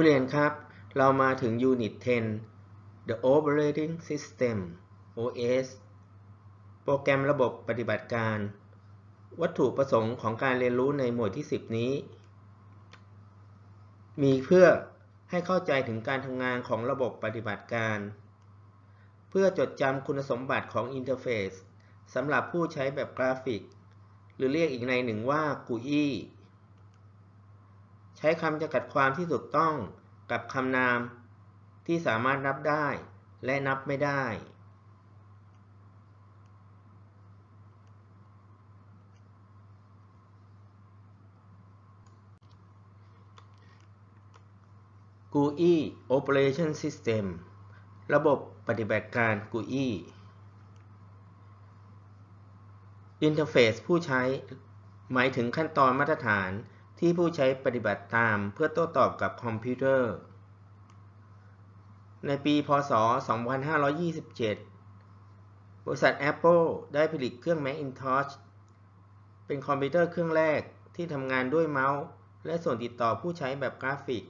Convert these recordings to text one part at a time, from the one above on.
ผู้เรียนครับ เรามาถึง Unit 10 The Operating System OS โปรแกรมระบบปฏิบัติการ วัตถุประสงค์ของการเรียนรู้ในหมวดที่ 10 นี้ มีเพื่อให้เข้าใจถึงการทำงานของระบบปฏิบัติการ เพื่อจดจำคุณสมบัติของอินเทอร์เฟซสำหรับผู้ใช้แบบกราฟิก หรือเรียกอีกในหนึ่งว่า GUI ใช้คำจำกัดความที่ถูกต้องกับคำนามที่สามารถนับได้และนับไม่ได้ GUI Operation System ระบบปฏิบัติการ GUI อินเทอร์เฟซผู้ใช้ หมายถึงขั้นตอนมาตรฐาน ที่ผู้ใช้ปฏิบัติตามเพื่อโต้ตอบกับคอมพิวเตอร์ ในปี พ.ศ.2527 บริษัท Apple ได้ผลิตเครื่อง Macintosh เป็นคอมพิวเตอร์เครื่องแรกที่ทำงานด้วยเมาส์ และส่วนติดต่อผู้ใช้แบบกราฟิก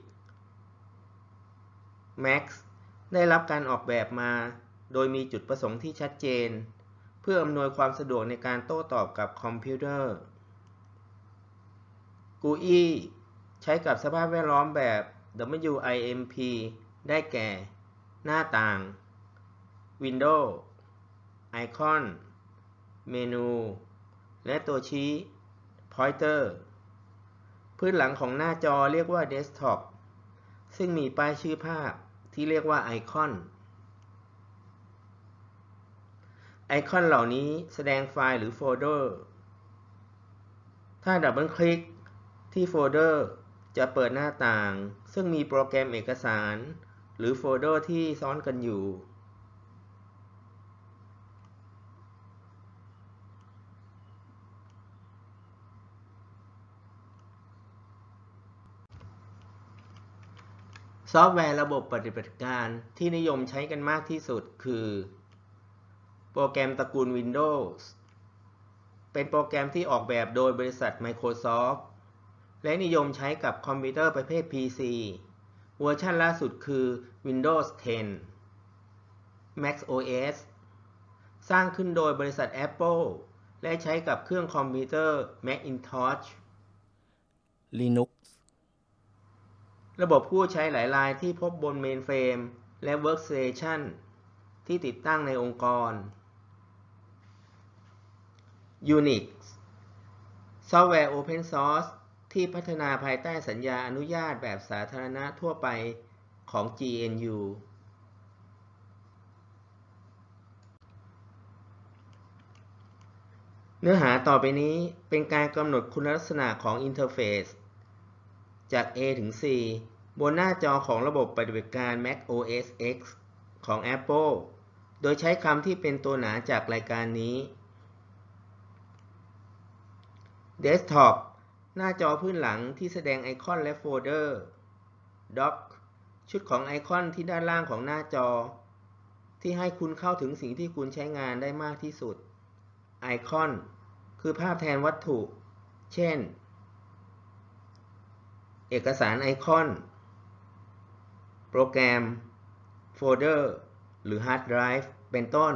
Mac ได้รับการออกแบบมา โดยมีจุดประสงค์ที่ชัดเจน เพื่ออำนวยความสะดวกในการโต้ตอบกับคอมพิวเตอร์ GUI ใช้กับสภาพแวดล้อมแบบ WIMP ได้แก่ หน้าต่าง Windows ไอคอน เมนู และตัวชี้ Pointer พื้นหลังของหน้าจอเรียกว่า Desktop ซึ่งมีป้ายชื่อภาพที่เรียกว่าไอคอนไอคอนเหล่านี้แสดงไฟล์หรือโฟลเดอร์ ถ้าดับเบิลคลิก ที่โฟลเดอร์จะเปิดหน้าต่าง ซึ่งมีโปรแกรมเอกสาร หรือโฟลเดอร์ที่ซ้อนกันอยู่ ซอฟต์แวร์ระบบปฏิบัติการที่นิยมใช้กันมากที่สุดคือ โปรแกรมตระกูล Windows เป็นโปรแกรมที่ออกแบบโดยบริษัท Microsoft และนิยมใช้กับคอมพิวเตอร์ประเภท PC เวอร์ชันล่าสุดคือ Windows 10 Mac OS สร้างขึ้นโดยบริษัท Apple และใช้กับเครื่องคอมพิวเตอร์ Macintosh Linux ระบบผู้ใช้หลายรายที่พบบนเมนเฟรมและ Workstation ที่ติดตั้งในองค์กร Unix ซอฟต์แวร์ Open Source ที่พัฒนาภายใต้สัญญาอนุญาตแบบสาธารณะทั่วไปของ GNU เนื้อหาต่อไปนี้เป็นการกำหนดคุณลักษณะของอินเทอร์เฟซจาก A ถึง C บนหน้าจอของระบบปฏิบัติการ Mac OS X ของ Apple โดยใช้คำที่เป็นตัวหนาจากรายการนี้ Desktop หน้าจอพื้นหลังที่แสดงไอคอนและโฟลเดอร์ Dock ชุดของไอคอนที่ด้านล่างของหน้าจอ ที่ให้คุณเข้าถึงสิ่งที่คุณใช้งานได้มากที่สุด ไอคอนคือภาพแทนวัตถุ เช่น เอกสารไอคอน โปรแกรม โฟลเดอร์ หรือฮาร์ดไดรฟ์ เป็นต้น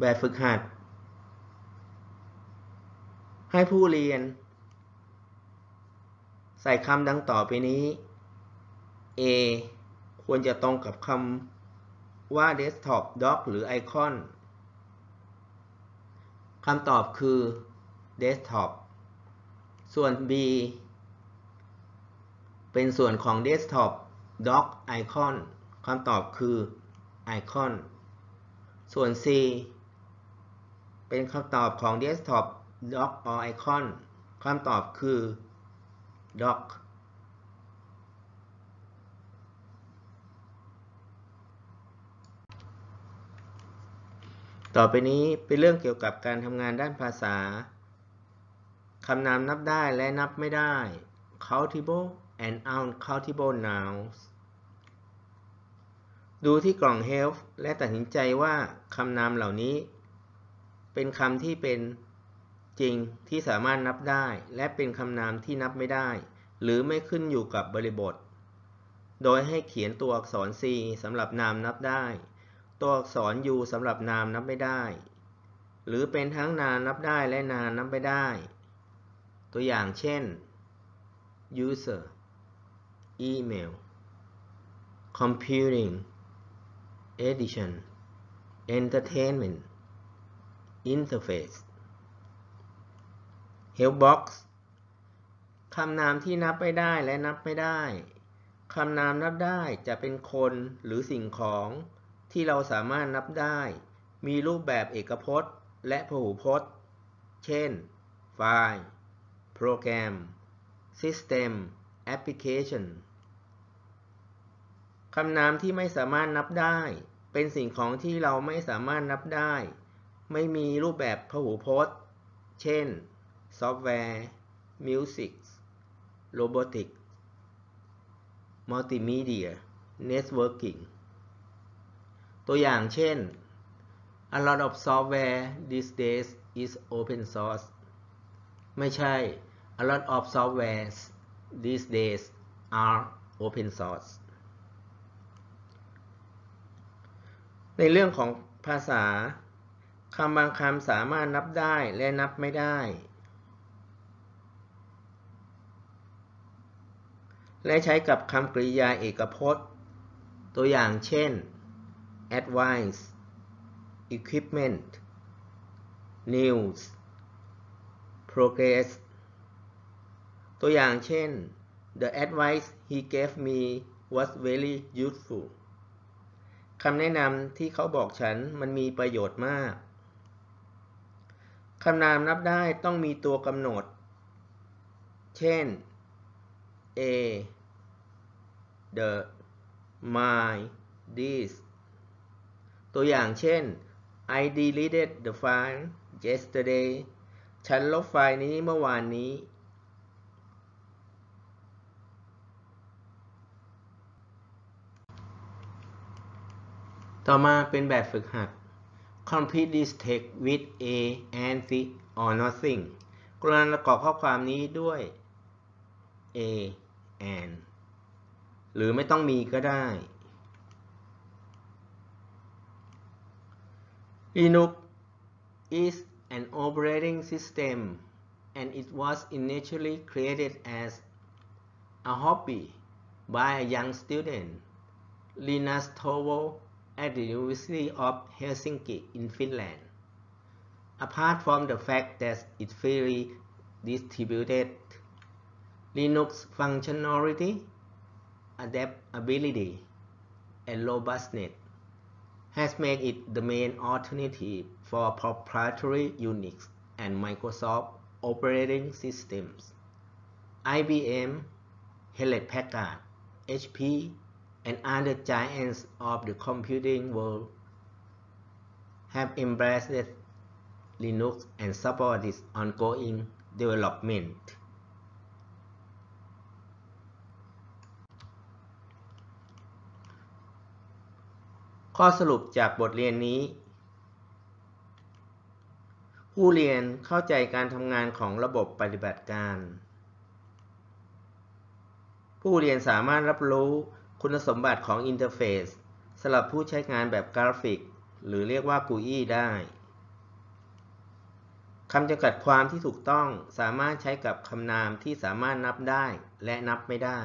แบบฝึกหัด ให้ผู้เรียน ใส่คำดังต่อไปนี้ A ควรจะตรงกับคำว่า desktop dock หรือ icon คำตอบคือ desktop ส่วน B เป็นส่วนของ desktop dock icon คำตอบคือ icon ส่วน C เป็นคำตอบของ Desktop Dock or Icon คำตอบคือ Dock ต่อไปนี้เป็นเรื่องเกี่ยวกับการทำงานด้านภาษา คำนามนับได้และนับไม่ได้ countable and uncountable nouns ดูที่กล่อง Help และตัดสินใจว่าคำนามเหล่านี้ เป็นคำที่เป็นจริงที่สามารถนับได้ และเป็นคำนามที่นับไม่ได้ หรือไม่ขึ้นอยู่กับบริบท โดยให้เขียนตัวอักษร C สำหรับนามนับได้ ตัวอักษร U สำหรับนามนับไม่ได้ หรือเป็นทั้งนามนับได้และนามนับไม่ได้ ตัวอย่างเช่น user email computing edition entertainment interface helpbox คำนามที่นับไม่ได้และนับไม่ได้ คำนามนับได้จะเป็นคนหรือสิ่งของที่เราสามารถนับได้ มีรูปแบบเอกพจน์ และพหูพจน์ เช่น ไฟล์ โปรแกรม System Application คำนามที่ไม่สามารถนับได้ เป็นสิ่งของที่เราไม่สามารถนับได้ ไม่มีรูปแบบพหูพจน์ เช่น ซอฟต์แวร์ music robotics มัลติมีเดีย networking ตัวอย่างเช่น A lot of software these days is open source ไม่ใช่ A lot of softwares these days are open source ในเรื่องของภาษา คำบางคำสามารถนับได้และนับไม่ได้ และใช้กับคำกริยาเอกพจน์ ตัวอย่างเช่น advice equipment news progress ตัวอย่างเช่น the advice he gave me was very useful คำแนะนำที่เขาบอกฉันมันมีประโยชน์มาก คำนามนับได้ต้องมีตัวกำหนด เช่น a the my this ตัวอย่างเช่น I deleted the file yesterday ฉันลบไฟล์นี้เมื่อวานนี้ ต่อมาเป็นแบบฝึกหัด Complete this text with a and the or nothing กรณประกอบข้อความนี้ด้วย a and หรือไม่ต้องมีก็ได้ Linux is an operating system and it was initially created as a hobby by a young student, Linus Torvalds at the University of Helsinki in Finland. Apart from the fact that it's freely distributed, Linux functionality, adaptability, and robustness has made it the main alternative for proprietary Unix and Microsoft operating systems. IBM, Hewlett Packard, HP, and other giants of the computing world have embraced Linux and support its ongoing development. ข้อสรุปจากบทเรียนนี้ ผู้เรียนเข้าใจการทำงานของระบบปฏิบัติการ ผู้เรียนสามารถรับรู้ คุณสมบัติของอินเทอร์เฟซสำหรับผู้ใช้งานแบบกราฟิก หรือเรียกว่า GUI ได้คำจำกัดความที่ถูกต้องสามารถใช้กับคำนามที่สามารถนับได้และนับไม่ได้